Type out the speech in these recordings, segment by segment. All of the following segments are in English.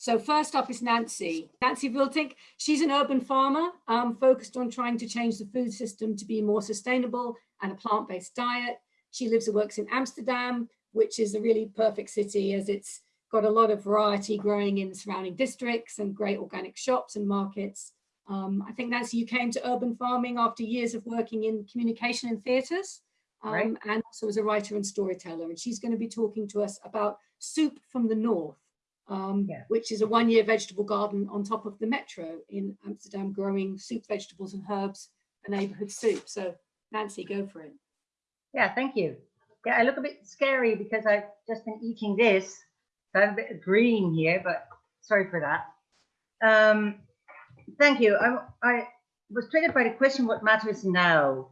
So first up is Nancy. Nancy Wiltink. She's an urban farmer um, focused on trying to change the food system to be more sustainable and a plant-based diet. She lives and works in Amsterdam, which is a really perfect city as it's got a lot of variety growing in the surrounding districts and great organic shops and markets. Um, I think Nancy, you came to urban farming after years of working in communication and theatres um, right. and also as a writer and storyteller. And she's going to be talking to us about Soup from the North, um, yeah. which is a one-year vegetable garden on top of the metro in Amsterdam, growing soup, vegetables and herbs for neighborhood soup. So Nancy, go for it. Yeah, thank you. Yeah, I look a bit scary because I've just been eating this. So I'm a bit green here, but sorry for that. Um, thank you. I, I was triggered by the question, what matters now?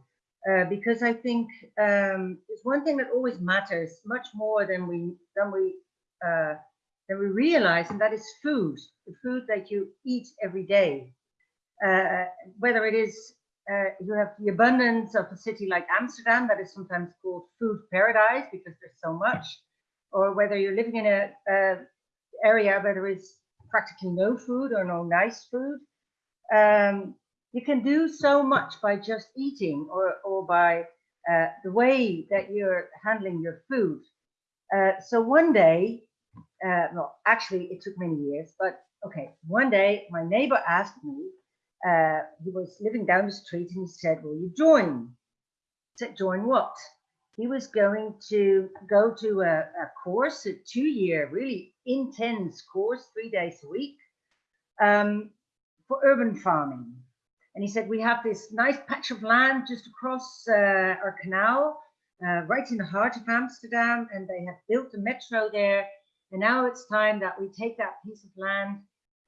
Uh, because I think um, there's one thing that always matters much more than we than we uh, than we realize, and that is food, the food that you eat every day. Uh, whether it is uh, you have the abundance of a city like Amsterdam that is sometimes called food paradise because there's so much, or whether you're living in a, a area where there is practically no food or no nice food. Um, you can do so much by just eating or, or by uh, the way that you're handling your food. Uh, so one day, uh, well, actually it took many years, but okay, one day my neighbor asked me, uh, he was living down the street and he said, will you join? I said, join what? He was going to go to a, a course, a two-year, really intense course, three days a week, um, for urban farming. And he said, we have this nice patch of land just across uh, our canal, uh, right in the heart of Amsterdam, and they have built a metro there. And now it's time that we take that piece of land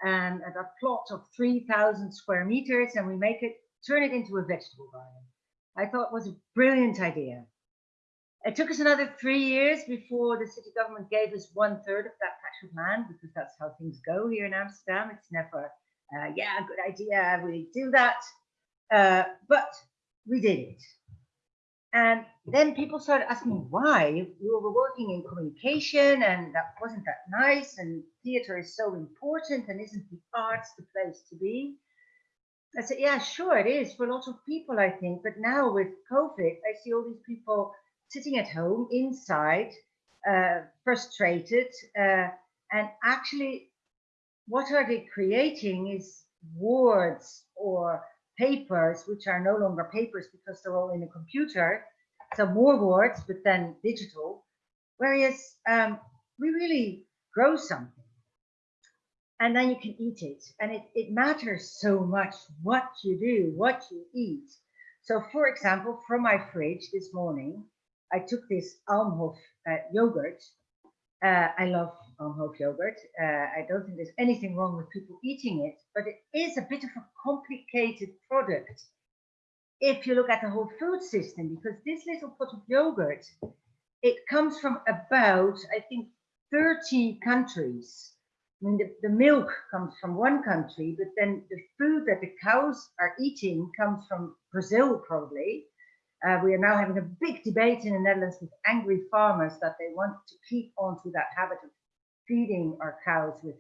and a plot of 3,000 square meters and we make it, turn it into a vegetable garden. I thought it was a brilliant idea. It took us another three years before the city government gave us one third of that patch of land because that's how things go here in Amsterdam. It's never, uh, yeah, good idea, we do that. Uh, but we did it. And then people started asking why we were working in communication and that wasn't that nice and theater is so important and isn't the arts the place to be? I said, yeah, sure it is for lots of people, I think. But now with COVID, I see all these people sitting at home inside, uh, frustrated, uh, and actually what are they creating is words or papers, which are no longer papers because they're all in a computer. So more words, but then digital. Whereas um, we really grow something and then you can eat it. And it, it matters so much what you do, what you eat. So for example, from my fridge this morning, I took this Almhof uh, yogurt. Uh, I love Almhof yogurt. Uh, I don't think there's anything wrong with people eating it, but it is a bit of a complicated product if you look at the whole food system, because this little pot of yogurt, it comes from about, I think, 30 countries. I mean, the, the milk comes from one country, but then the food that the cows are eating comes from Brazil, probably. Uh, we are now having a big debate in the Netherlands with angry farmers that they want to keep on to that habit of feeding our cows with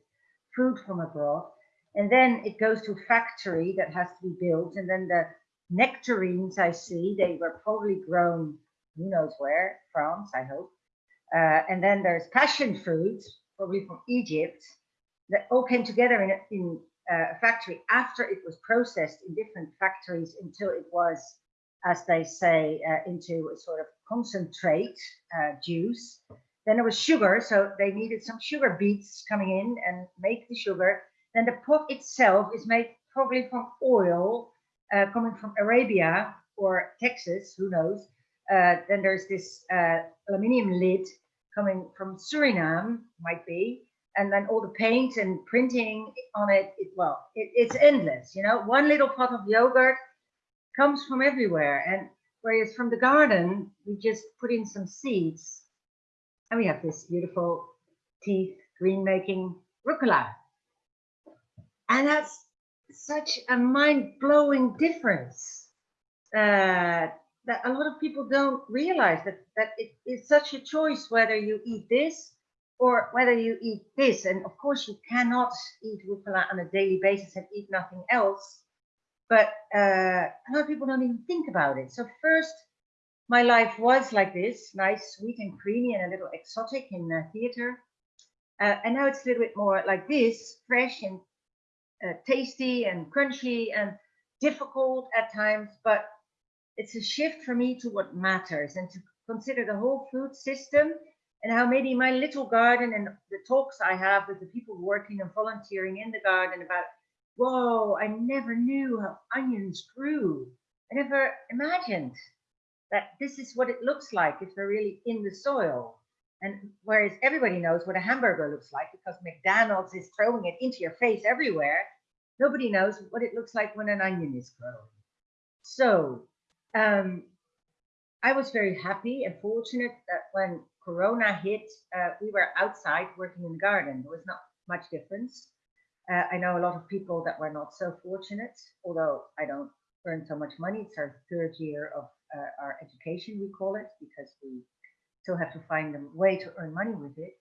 food from abroad. And then it goes to a factory that has to be built. And then the nectarines I see, they were probably grown who knows where, France, I hope. Uh, and then there's passion fruits, probably from Egypt, that all came together in a, in a factory after it was processed in different factories until it was, as they say, uh, into a sort of concentrate uh, juice. Then there was sugar, so they needed some sugar beets coming in and make the sugar. Then the pot itself is made probably from oil uh, coming from Arabia or Texas, who knows. Uh, then there's this uh, aluminium lid coming from Suriname, might be and then all the paint and printing on it, it well, it, it's endless, you know, one little pot of yogurt comes from everywhere. And whereas from the garden, we just put in some seeds and we have this beautiful teeth green making rucola. And that's such a mind blowing difference uh, that a lot of people don't realize that, that it is such a choice whether you eat this or whether you eat this. And of course, you cannot eat rucola on a daily basis and eat nothing else. But uh, a lot of people don't even think about it. So first, my life was like this, nice, sweet and creamy and a little exotic in the theater. Uh, and now it's a little bit more like this, fresh and uh, tasty and crunchy and difficult at times, but it's a shift for me to what matters and to consider the whole food system and how maybe my little garden and the talks I have with the people working and volunteering in the garden about, whoa, I never knew how onions grew. I never imagined that this is what it looks like if they're really in the soil. And whereas everybody knows what a hamburger looks like because McDonald's is throwing it into your face everywhere, nobody knows what it looks like when an onion is growing. So um, I was very happy and fortunate that when Corona hit, uh, we were outside working in the garden. There was not much difference. Uh, I know a lot of people that were not so fortunate, although I don't earn so much money. It's our third year of uh, our education, we call it, because we still have to find a way to earn money with it.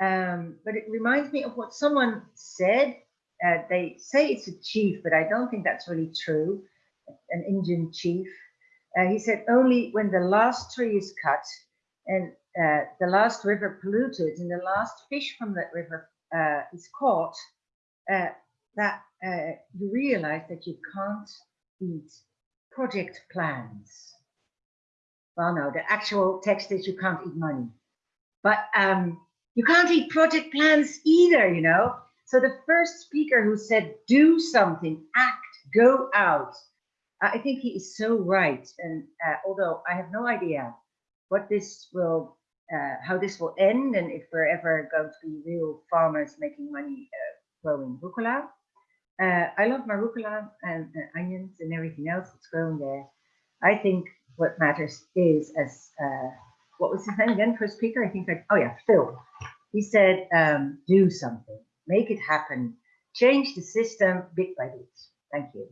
Um, but it reminds me of what someone said. Uh, they say it's a chief, but I don't think that's really true. An Indian chief. Uh, he said only when the last tree is cut and uh, the last river polluted and the last fish from that river uh, is caught, uh, that uh, you realize that you can't eat project plans. Well, no, the actual text is you can't eat money, but um, you can't eat project plans either, you know. So the first speaker who said, do something, act, go out. I think he is so right. And uh, although I have no idea what this will, uh, how this will end, and if we're ever going to be real farmers making money uh, growing rucola. Uh, I love my rucola and uh, onions and everything else that's grown there. I think what matters is, as uh, what was his name again? First speaker, I think. Like, oh yeah, Phil. He said, um, "Do something, make it happen, change the system bit by bit." Thank you.